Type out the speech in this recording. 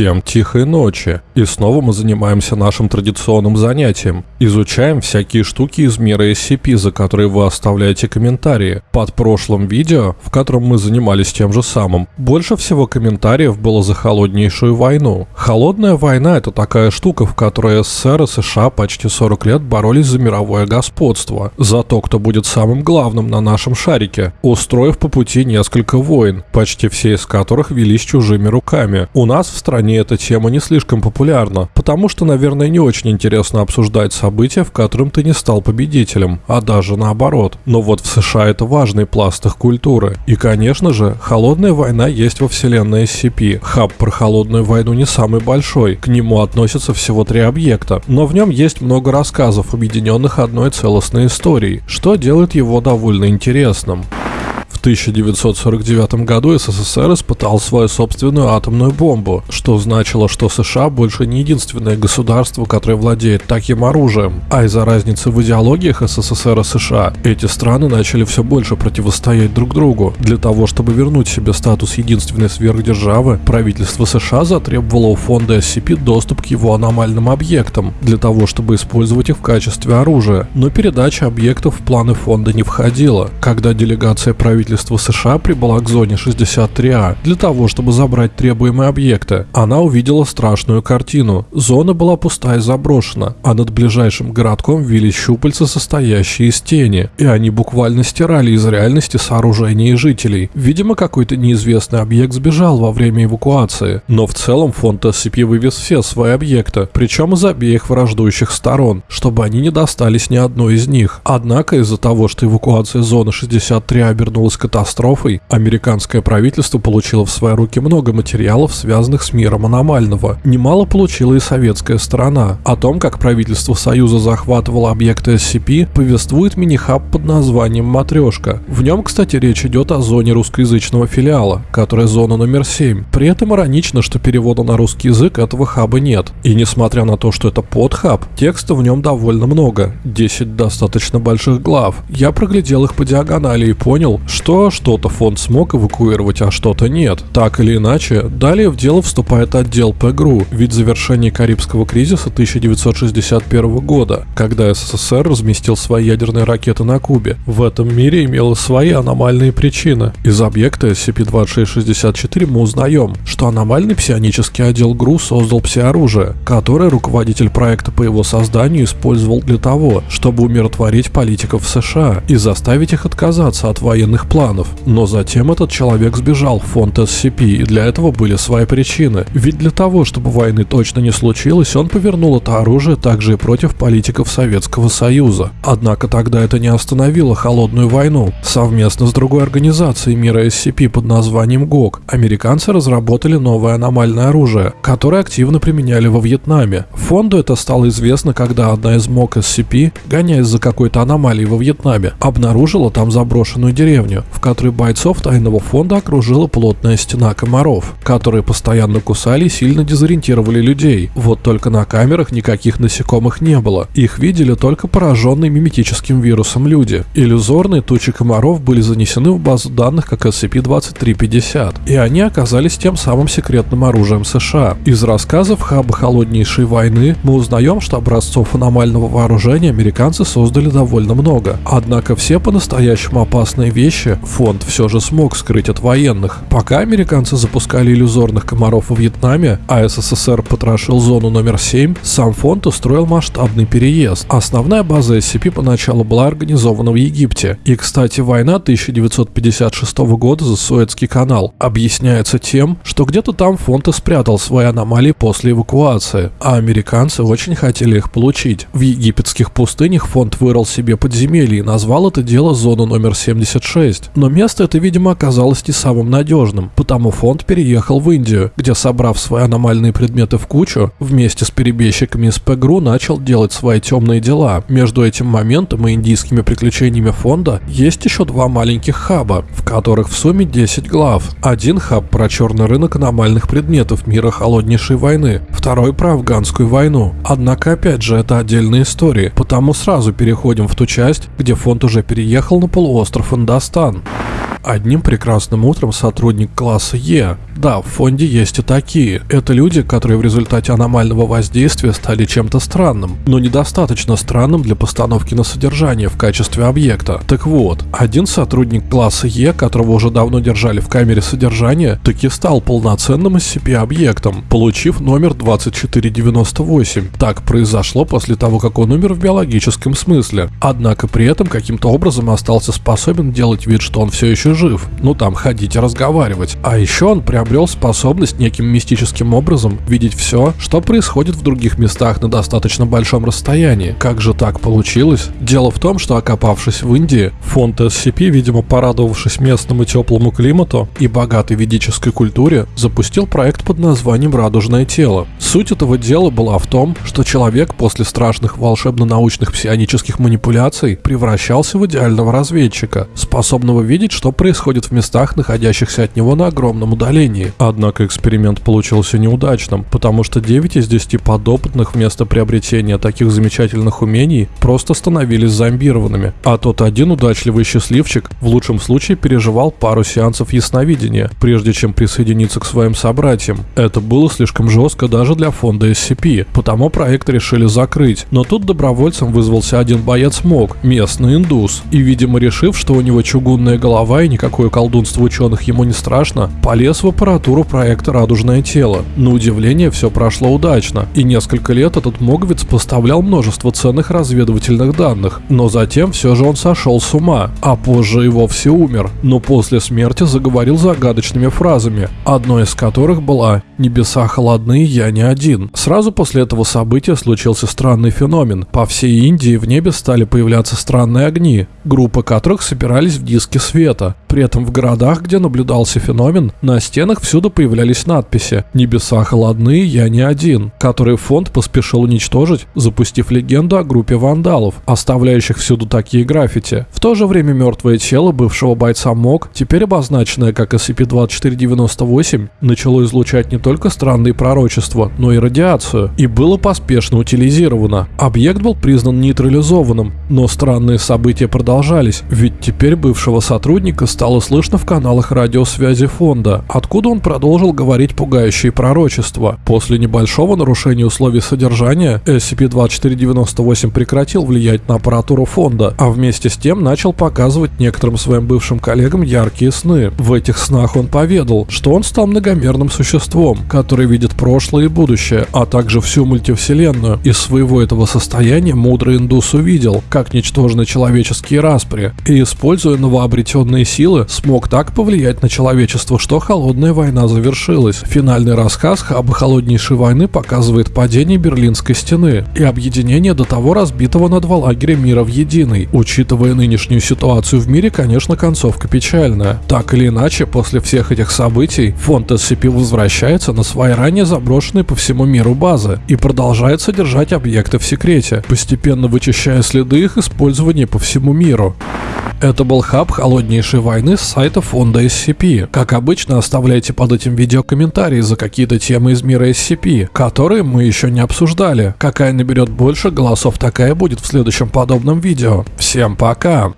Всем тихой ночи. И снова мы занимаемся нашим традиционным занятием. Изучаем всякие штуки из мира SCP, за которые вы оставляете комментарии. Под прошлым видео, в котором мы занимались тем же самым, больше всего комментариев было за холоднейшую войну. Холодная война это такая штука, в которой СССР и США почти 40 лет боролись за мировое господство. За то, кто будет самым главным на нашем шарике, устроив по пути несколько войн, почти все из которых велись чужими руками. У нас в стране эта тема не слишком популярна, потому что, наверное, не очень интересно обсуждать события, в котором ты не стал победителем, а даже наоборот. Но вот в США это важный пласт их культуры. И, конечно же, холодная война есть во вселенной SCP. Хаб про холодную войну не самый большой, к нему относятся всего три объекта, но в нем есть много рассказов, объединенных одной целостной историей, что делает его довольно интересным. В 1949 году СССР испытал свою собственную атомную бомбу, что значило, что США больше не единственное государство, которое владеет таким оружием. А из-за разницы в идеологиях СССР и США, эти страны начали все больше противостоять друг другу. Для того, чтобы вернуть себе статус единственной сверхдержавы, правительство США затребовало у фонда SCP доступ к его аномальным объектам, для того, чтобы использовать их в качестве оружия. Но передача объектов в планы фонда не входила. Когда делегация правительства правительства США прибыла к зоне 63А для того, чтобы забрать требуемые объекты. Она увидела страшную картину. Зона была пустая и заброшена, а над ближайшим городком вились щупальца, состоящие из тени, и они буквально стирали из реальности сооружения и жителей. Видимо, какой-то неизвестный объект сбежал во время эвакуации, но в целом фонд SCP вывез все свои объекты, причем из обеих враждующих сторон, чтобы они не достались ни одной из них. Однако из-за того, что эвакуация зоны 63 обернулась катастрофой, американское правительство получило в свои руки много материалов, связанных с миром аномального. Немало получила и советская сторона. О том, как правительство Союза захватывало объекты SCP, повествует мини-хаб под названием «Матрешка». В нем, кстати, речь идет о зоне русскоязычного филиала, которая зона номер 7. При этом иронично, что перевода на русский язык этого хаба нет. И несмотря на то, что это подхаб, текста в нем довольно много. 10 достаточно больших глав. Я проглядел их по диагонали и понял, что что что-то фонд смог эвакуировать, а что-то нет. Так или иначе, далее в дело вступает отдел ПГРУ, ведь завершение Карибского кризиса 1961 года, когда СССР разместил свои ядерные ракеты на Кубе. В этом мире имело свои аномальные причины. Из объекта SCP-2664 мы узнаем, что аномальный псионический отдел ГРУ создал псиоружие, которое руководитель проекта по его созданию использовал для того, чтобы умиротворить политиков США и заставить их отказаться от военных планов планов. Но затем этот человек сбежал в фонд SCP, и для этого были свои причины. Ведь для того, чтобы войны точно не случилось, он повернул это оружие также и против политиков Советского Союза. Однако тогда это не остановило холодную войну. Совместно с другой организацией мира SCP под названием ГОК, американцы разработали новое аномальное оружие, которое активно применяли во Вьетнаме. Фонду это стало известно, когда одна из МОК SCP, гоняясь за какой-то аномалией во Вьетнаме, обнаружила там заброшенную деревню, в которой бойцов тайного фонда окружила плотная стена комаров, которые постоянно кусали и сильно дезориентировали людей. Вот только на камерах никаких насекомых не было. Их видели только пораженные миметическим вирусом люди. Иллюзорные тучи комаров были занесены в базу данных как SCP-2350, и они оказались тем самым секретным оружием США. Из рассказов Хаба холоднейшей войны мы узнаем, что образцов аномального вооружения американцы создали довольно много. Однако все по-настоящему опасные вещи фонд все же смог скрыть от военных. Пока американцы запускали иллюзорных комаров во Вьетнаме, а СССР потрошил зону номер 7, сам фонд устроил масштабный переезд. Основная база SCP поначалу была организована в Египте. И, кстати, война 1956 года за Суэцкий канал объясняется тем, что где-то там фонд и спрятал свои аномалии после эвакуации, а американцы очень хотели их получить. В египетских пустынях фонд вырыл себе подземелье и назвал это дело зону номер 76 но место это, видимо, оказалось не самым надежным, потому фонд переехал в Индию, где, собрав свои аномальные предметы в кучу, вместе с перебежчиками из ПГРУ начал делать свои темные дела. Между этим моментом и индийскими приключениями фонда есть еще два маленьких хаба, в которых в сумме 10 глав. Один хаб про черный рынок аномальных предметов мира холоднейшей войны, второй про афганскую войну. Однако, опять же, это отдельная история, потому сразу переходим в ту часть, где фонд уже переехал на полуостров Индостан. Britain. Одним прекрасным утром сотрудник класса Е. Да, в фонде есть и такие. Это люди, которые в результате аномального воздействия стали чем-то странным, но недостаточно странным для постановки на содержание в качестве объекта. Так вот, один сотрудник класса Е, которого уже давно держали в камере содержания, таки стал полноценным SCP-объектом, получив номер 2498. Так произошло после того, как он умер в биологическом смысле. Однако при этом каким-то образом остался способен делать вид, что он все еще жив. Ну там, ходить и разговаривать. А еще он приобрел способность неким мистическим образом видеть все, что происходит в других местах на достаточно большом расстоянии. Как же так получилось? Дело в том, что окопавшись в Индии, фонд SCP, видимо порадовавшись местному теплому климату и богатой ведической культуре, запустил проект под названием «Радужное тело». Суть этого дела была в том, что человек после страшных волшебно-научных псионических манипуляций превращался в идеального разведчика, способного видеть, что происходит в местах, находящихся от него на огромном удалении. Однако эксперимент получился неудачным, потому что 9 из 10 подопытных вместо приобретения таких замечательных умений просто становились зомбированными, а тот один удачливый счастливчик в лучшем случае переживал пару сеансов ясновидения, прежде чем присоединиться к своим собратьям. Это было слишком жестко даже для фонда SCP, потому проект решили закрыть, но тут добровольцем вызвался один боец МОК, местный индус, и, видимо, решив, что у него чугунная голова и никакое колдунство ученых ему не страшно, полез в аппаратуру проекта «Радужное тело». На удивление, все прошло удачно, и несколько лет этот моговец поставлял множество ценных разведывательных данных, но затем все же он сошел с ума, а позже и вовсе умер, но после смерти заговорил загадочными фразами, одной из которых была «Небеса холодны, я не один». Сразу после этого события случился странный феномен. По всей Индии в небе стали появляться странные огни, группы которых собирались в диске света. При этом в городах, где наблюдался феномен, на стенах всюду появлялись надписи «Небеса холодны, я не один», которые фонд поспешил уничтожить, запустив легенду о группе вандалов, оставляющих всюду такие граффити. В то же время мертвое тело бывшего бойца МОК, теперь обозначенное как SCP-2498, начало излучать не только странные пророчества, но и радиацию, и было поспешно утилизировано. Объект был признан нейтрализованным, но странные события продолжались, ведь теперь бывшего сотрудника стало слышно в каналах радиосвязи фонда, откуда он продолжил говорить пугающие пророчества. После небольшого нарушения условий содержания SCP-2498 прекратил влиять на аппаратуру фонда, а вместе с тем начал показывать некоторым своим бывшим коллегам яркие сны. В этих снах он поведал, что он стал многомерным существом, который видит прошлое и будущее, а также всю мультивселенную. Из своего этого состояния мудрый индус увидел, как ничтожны человеческие распри, и, используя новообретенные силы, смог так повлиять на человечество, что холодная война завершилась. Финальный рассказ об холоднейшей войны показывает падение Берлинской стены и объединение до того разбитого на два лагеря мира в единый. Учитывая нынешнюю ситуацию в мире, конечно, концовка печальная. Так или иначе, после всех этих событий, фонд SCP возвращается на свои ранее заброшенные по всему миру базы и продолжает содержать объекты в секрете, постепенно вычищая следы их использования по всему миру. Это был хаб холоднейшей войны с сайта фонда SCP. Как обычно, оставляйте под этим видео комментарии за какие-то темы из мира SCP, которые мы еще не обсуждали. Какая наберет больше голосов, такая будет в следующем подобном видео. Всем пока!